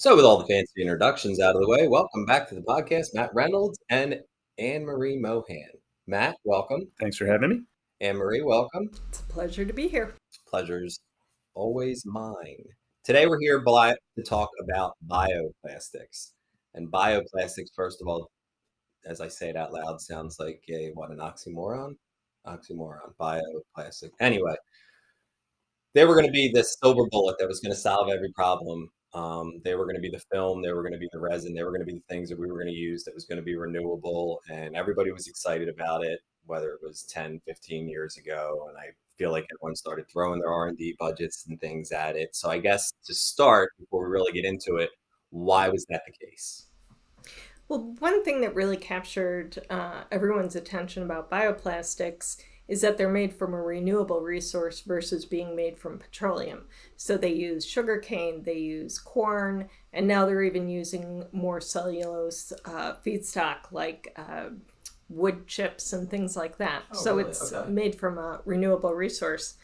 So, with all the fancy introductions out of the way, welcome back to the podcast, Matt Reynolds and Anne Marie Mohan. Matt, welcome. Thanks for having me. Anne Marie, welcome. It's a pleasure to be here. Pleasure's always mine. Today, we're here to talk about bioplastics. And bioplastics, first of all, as I say it out loud, sounds like a what an oxymoron? Oxymoron, bioplastic. Anyway, they were going to be the silver bullet that was going to solve every problem um, they were going to be the film, they were going to be the resin, they were going to be the things that we were going to use that was going to be renewable. And everybody was excited about it, whether it was 10, 15 years ago. And I feel like everyone started throwing their R&D budgets and things at it. So I guess to start, before we really get into it, why was that the case? Well, one thing that really captured uh, everyone's attention about bioplastics is that they're made from a renewable resource versus being made from petroleum. So they use sugarcane, they use corn, and now they're even using more cellulose uh, feedstock like uh, wood chips and things like that. Oh, so really? it's okay. made from a renewable resource.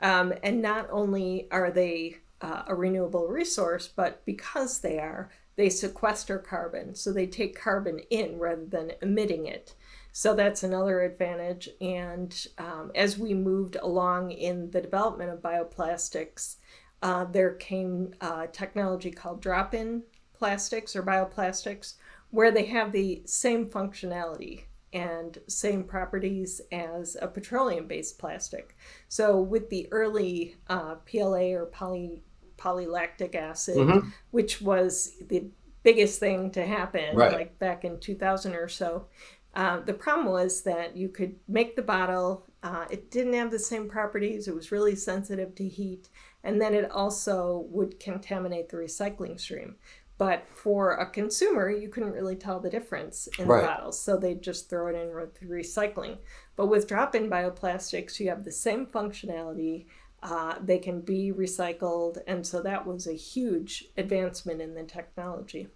Um, and not only are they uh, a renewable resource, but because they are, they sequester carbon. So they take carbon in rather than emitting it. So that's another advantage. And um, as we moved along in the development of bioplastics, uh, there came uh, technology called drop-in plastics or bioplastics, where they have the same functionality and same properties as a petroleum-based plastic. So with the early uh, PLA or poly polylactic acid, mm-hmm. which was the biggest thing to happen, right. like back in 2000 or so, uh, the problem was that you could make the bottle, uh, it didn't have the same properties, it was really sensitive to heat, and then it also would contaminate the recycling stream. But for a consumer, you couldn't really tell the difference in right. the bottles, so they'd just throw it in with recycling. But with drop in bioplastics, you have the same functionality. Uh, they can be recycled, and so that was a huge advancement in the technology.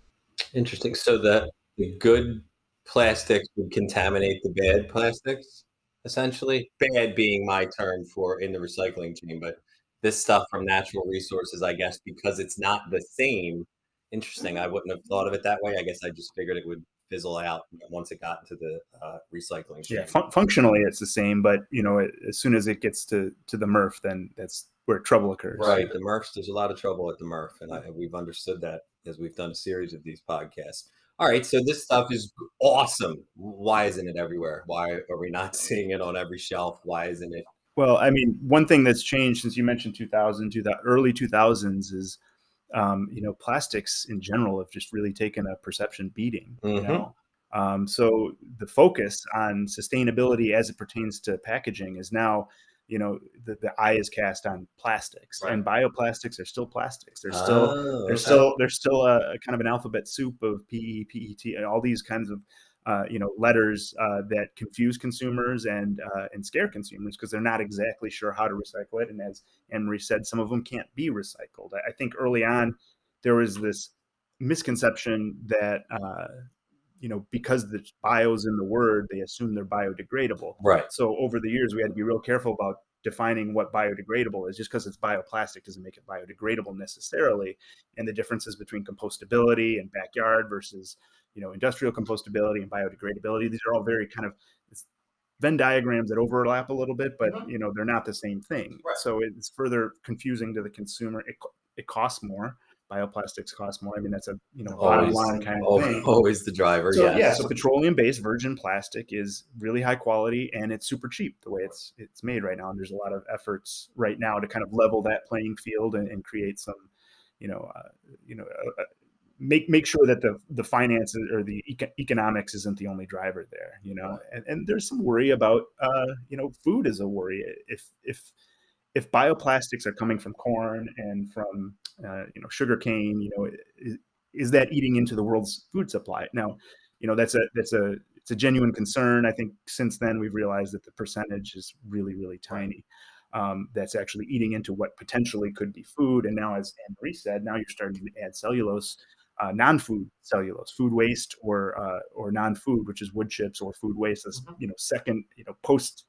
Interesting. So the, the good plastics would contaminate the bad plastics, essentially. Bad being my term for in the recycling chain, but this stuff from natural resources, I guess, because it's not the same. Interesting. I wouldn't have thought of it that way. I guess I just figured it would fizzle out once it got into the uh, recycling chain. Yeah, fun- functionally it's the same, but you know, it, as soon as it gets to to the MRF, then that's where trouble occurs. Right, the MRFs. There's a lot of trouble at the MRF, and I, we've understood that as we've done a series of these podcasts all right, so this stuff is awesome. Why isn't it everywhere? Why are we not seeing it on every shelf? Why isn't it? Well, I mean, one thing that's changed since you mentioned 2000 to the early 2000s is, um, you know, plastics in general have just really taken a perception beating. Mm-hmm. You know, um, so the focus on sustainability as it pertains to packaging is now you know the, the eye is cast on plastics right. and bioplastics are still plastics. They're still oh, they're still they're still a, a, kind of an alphabet soup of pe pet and all these kinds of uh, you know letters uh, that confuse consumers and uh, and scare consumers because they're not exactly sure how to recycle it and as Anne-Marie said some of them can't be recycled. I, I think early on there was this misconception that uh, you know, because the bio's in the word, they assume they're biodegradable. Right. So over the years, we had to be real careful about defining what biodegradable is. Just because it's bioplastic doesn't make it biodegradable necessarily. And the differences between compostability and backyard versus, you know, industrial compostability and biodegradability. These are all very kind of Venn diagrams that overlap a little bit, but mm-hmm. you know they're not the same thing. Right. So it's further confusing to the consumer. It, it costs more bioplastics cost more. I mean, that's a you know always, bottom line kind of always, thing. Always the driver. So, yes. yeah. So petroleum based virgin plastic is really high quality and it's super cheap the way it's it's made right now. And there's a lot of efforts right now to kind of level that playing field and, and create some, you know, uh, you know. Uh, uh make make sure that the the finances or the eco- economics isn't the only driver there you know and, and there's some worry about uh you know food is a worry if if if bioplastics are coming from corn and from uh, you know sugar cane, you know, is, is, that eating into the world's food supply? Now, you know, that's a that's a it's a genuine concern. I think since then we've realized that the percentage is really really tiny. Um, that's actually eating into what potentially could be food. And now, as Anne Marie said, now you're starting to add cellulose, uh, non-food cellulose, food waste or uh, or non-food, which is wood chips or food waste. That's mm-hmm. you know second you know post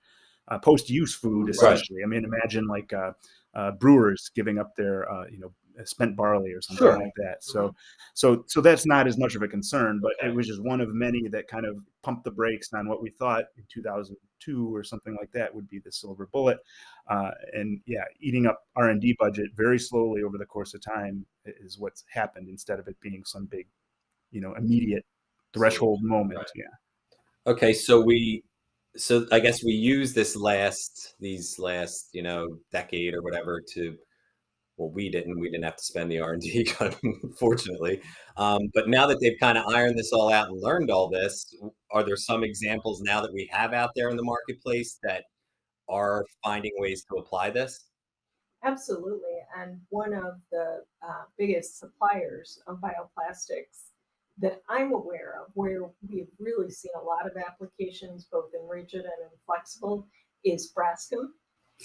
uh, post-use food essentially. Right. I mean, imagine like uh, uh, brewers giving up their uh, you know spent barley or something Sure. like that. So, so, so that's not as much of a concern, but Okay. it was just one of many that kind of pumped the brakes on what we thought in 2002 or something like that would be the silver bullet. Uh, and yeah, eating up R and D budget very slowly over the course of time is what's happened instead of it being some big, you know, immediate threshold moment. Right. Yeah. Okay, so we, so I guess we use this last, these last, you know, decade or whatever to, well, we didn't, we didn't have to spend the R and D, fortunately. Um, but now that they've kind of ironed this all out and learned all this, are there some examples now that we have out there in the marketplace that are finding ways to apply this? Absolutely. And one of the uh, biggest suppliers of bioplastics that I'm aware of, where we've really seen a lot of applications, both in rigid and in flexible, is Braskem.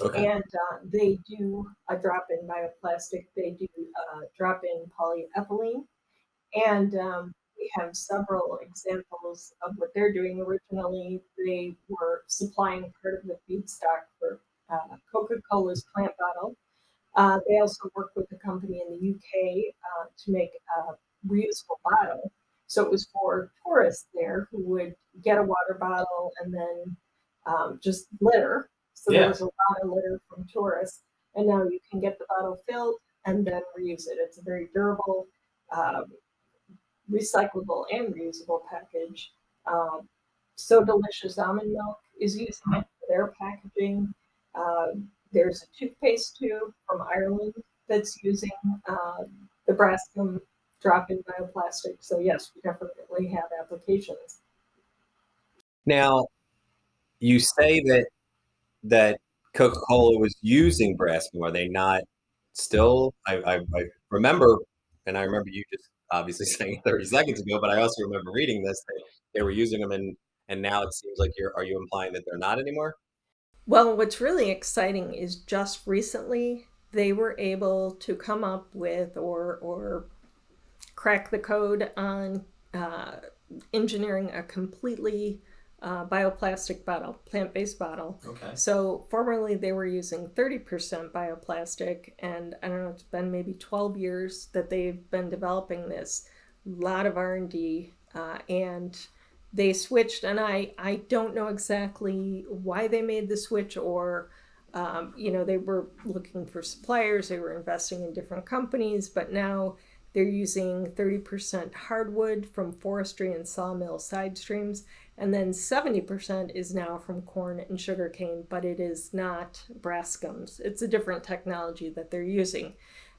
Okay. And uh, they do a drop in bioplastic, they do uh, drop in polyethylene. And um, we have several examples of what they're doing. Originally, they were supplying part of the feedstock for uh, Coca Cola's plant bottle. Uh, they also work with a company in the UK uh, to make a reusable bottle. So it was for tourists there who would get a water bottle and then um, just litter. So Yeah. there was a lot of litter from tourists. And now you can get the bottle filled and then reuse it. It's a very durable, um, recyclable, and reusable package. Um, so Delicious Almond Milk is using it for their packaging. Um, there's a toothpaste tube from Ireland that's using um, the Braskem drop-in bioplastic. So yes, we definitely have applications. Now, you say that that Coca-Cola was using Braskem. Are they not still? I, I, I remember, and I remember you just obviously saying 30 seconds ago, but I also remember reading this that they were using them, and and now it seems like you're. Are you implying that they're not anymore? Well, what's really exciting is just recently they were able to come up with or or crack the code on uh, engineering a completely uh, bioplastic bottle, plant-based bottle. Okay. So formerly they were using 30% bioplastic, and I don't know, it's been maybe 12 years that they've been developing this. A lot of R&D, uh, and they switched, and I, I don't know exactly why they made the switch or um, you know, they were looking for suppliers, they were investing in different companies, but now they're using 30% hardwood from forestry and sawmill side streams, and then 70% is now from corn and sugarcane, but it is not Braskems. It's a different technology that they're using.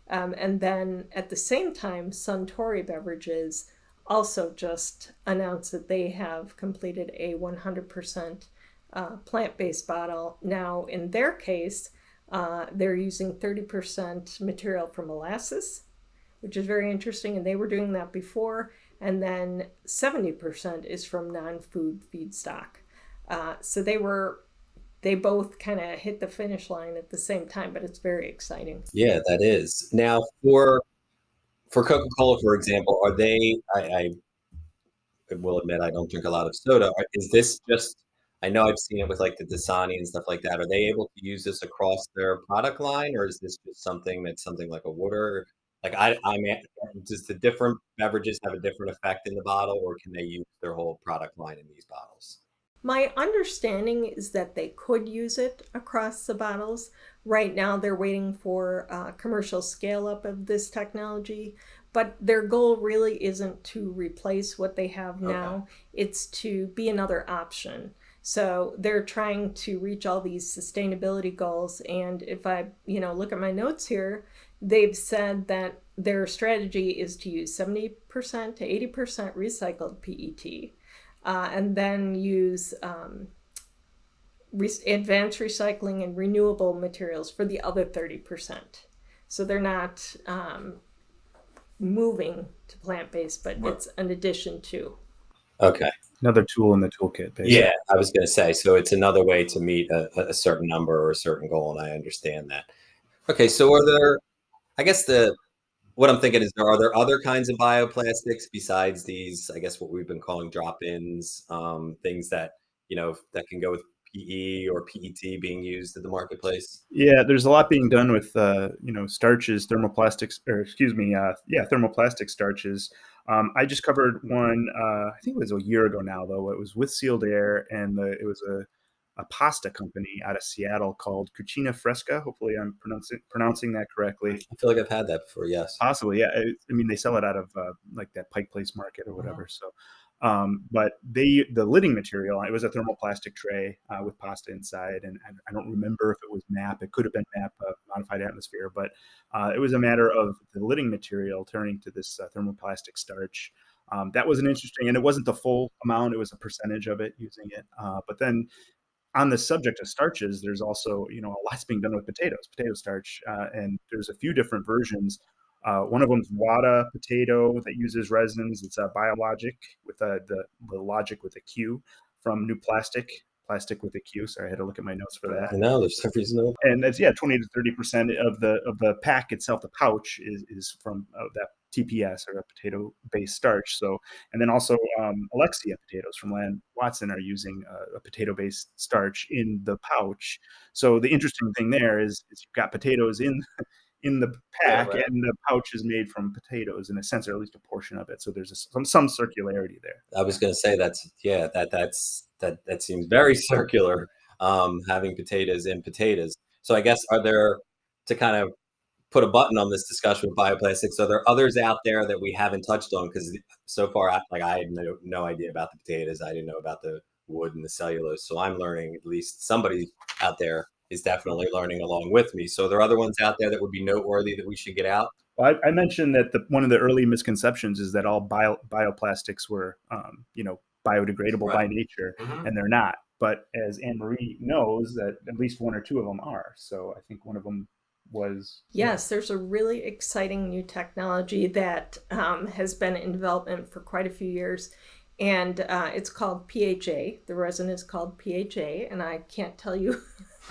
Um, and then at the same time, Suntory Beverages also just announced that they have completed a 100% uh, plant-based bottle. Now, in their case, uh, they're using 30% material from molasses, which is very interesting, and they were doing that before. And then 70% is from non-food feedstock. Uh, so they were, they both kind of hit the finish line at the same time, but it's very exciting. Yeah, that is. Now, for for Coca-Cola, for example, are they? I, I will admit I don't drink a lot of soda. Is this just? I know I've seen it with like the Dasani and stuff like that. Are they able to use this across their product line, or is this just something that's something like a water? Like I, I'm. at- Does the different beverages have a different effect in the bottle, or can they use their whole product line in these bottles? My understanding is that they could use it across the bottles. Right now, they're waiting for uh, commercial scale up of this technology, but their goal really isn't to replace what they have now. It's to be another option. So they're trying to reach all these sustainability goals. And if I, you know, look at my notes here, they've said that their strategy is to use 70% to 80% recycled PET uh, and then use um, re- advanced recycling and renewable materials for the other 30%. So they're not um, moving to plant based, but Right. it's an addition to. Okay. Another tool in the toolkit. Basically. Yeah, I was going to say. So it's another way to meet a, a certain number or a certain goal, and I understand that. Okay, so are there? I guess the what I'm thinking is there are there other kinds of bioplastics besides these? I guess what we've been calling drop-ins, um, things that you know that can go with PE or PET being used in the marketplace? Yeah, there's a lot being done with uh, you know starches, thermoplastics, or excuse me, uh, yeah, thermoplastic starches. Um, I just covered one. Uh, I think it was a year ago now, though. It was with Sealed Air, and the, it was a a pasta company out of Seattle called Cucina Fresca. Hopefully, I'm pronouncing pronouncing that correctly. I feel like I've had that before. Yes, possibly. Yeah, I, I mean they sell it out of uh, like that Pike Place Market or whatever. So, um, but they the lidding material it was a thermoplastic tray uh, with pasta inside, and, and, I don't remember if it was MAP. It could have been MAP uh, modified atmosphere, but uh, it was a matter of the lidding material turning to this uh, thermoplastic starch. Um, that was an interesting, and it wasn't the full amount; it was a percentage of it using it. Uh, but then on the subject of starches, there's also you know a lot's being done with potatoes, potato starch, uh, and there's a few different versions. Uh, one of them's Wada potato that uses resins. It's a BiologiQ with a, the the logic with a Q from NuPlastiQ Plastic with a Q. Sorry, I had to look at my notes for that. I know there's no reason. And it's yeah, 20 to 30 percent of the of the pack itself, the pouch is is from uh, that TPS or a potato based starch. So, and then also um, Alexia potatoes from Lamb Weston are using a, a potato based starch in the pouch. So the interesting thing there is, is you've got potatoes in in the pack yeah, right. and the pouch is made from potatoes in a sense or at least a portion of it so there's a, some some circularity there i was going to say that's yeah that that's that that seems very circular um having potatoes in potatoes so i guess are there to kind of put a button on this discussion with bioplastics are there are others out there that we haven't touched on because so far like i had no, no idea about the potatoes i didn't know about the wood and the cellulose so i'm learning at least somebody out there is definitely learning along with me. So there are other ones out there that would be noteworthy that we should get out. Well, I, I, mentioned that the, one of the early misconceptions is that all bio, bioplastics were, um, you know, biodegradable right. by nature, mm-hmm. and they're not. But as Anne Marie knows, that at least one or two of them are. So I think one of them was. Yes, there's a really exciting new technology that um, has been in development for quite a few years and uh, it's called PHA. The resin is called PHA, and I can't tell you.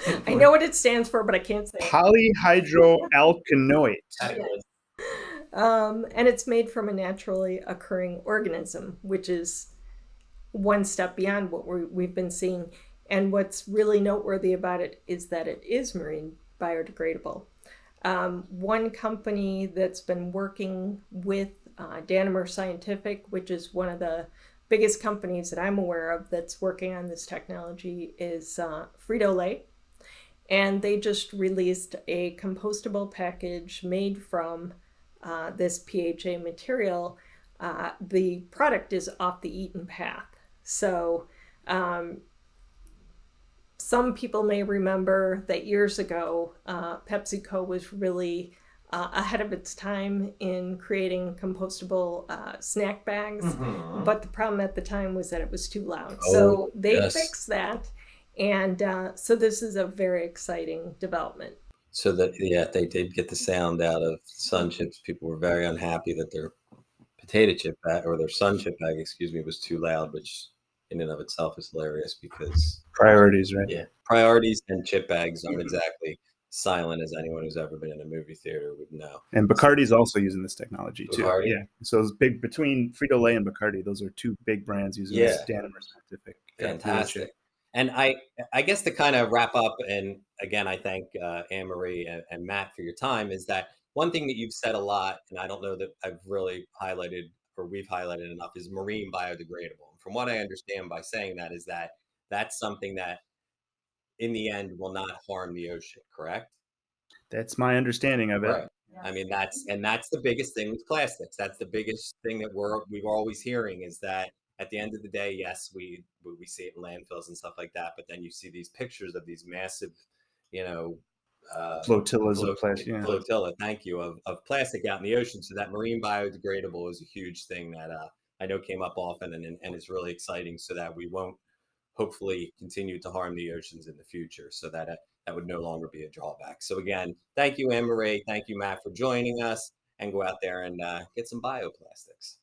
I know what it stands for, but I can't say. Polyhydroalkanoate. um, and it's made from a naturally occurring organism, which is one step beyond what we have been seeing. And what's really noteworthy about it is that it is marine biodegradable. Um, one company that's been working with uh, Danimer Scientific, which is one of the biggest companies that I'm aware of that's working on this technology is uh, Frito-Lay. And they just released a compostable package made from uh, this PHA material. Uh, the product is off the eaten path. So um, some people may remember that years ago, uh, PepsiCo was really uh, ahead of its time in creating compostable uh, snack bags. Mm-hmm. But the problem at the time was that it was too loud. Oh, so they yes. fixed that. And uh, so this is a very exciting development. So that, yeah, they did get the sound out of sun chips. People were very unhappy that their potato chip bag or their sun chip bag, excuse me, was too loud, which in and of itself is hilarious because priorities, right? Yeah, priorities and chip bags aren't exactly silent as anyone who's ever been in a movie theater would know. And Bacardi's also using this technology too. Yeah. So it's big between Frito Lay and Bacardi. Those are two big brands using yeah. this Danimer scientific. Fantastic. And I, I guess to kind of wrap up, and again, I thank uh, Anne Marie and, and Matt for your time. Is that one thing that you've said a lot, and I don't know that I've really highlighted or we've highlighted enough is marine biodegradable. And from what I understand by saying that is that that's something that in the end will not harm the ocean, correct? That's my understanding of it. Right. I mean, that's and that's the biggest thing with plastics. That's the biggest thing that we're we're always hearing is that at the end of the day, yes, we we see it in landfills and stuff like that, but then you see these pictures of these massive, you know, uh, flotillas of plastic. Yeah. Flotilla, thank you, of, of plastic out in the ocean. So that marine biodegradable is a huge thing that uh, I know came up often and, and it's really exciting so that we won't hopefully continue to harm the oceans in the future so that uh, that would no longer be a drawback. So again, thank you, Anne Marie. Thank you, Matt, for joining us and go out there and uh, get some bioplastics.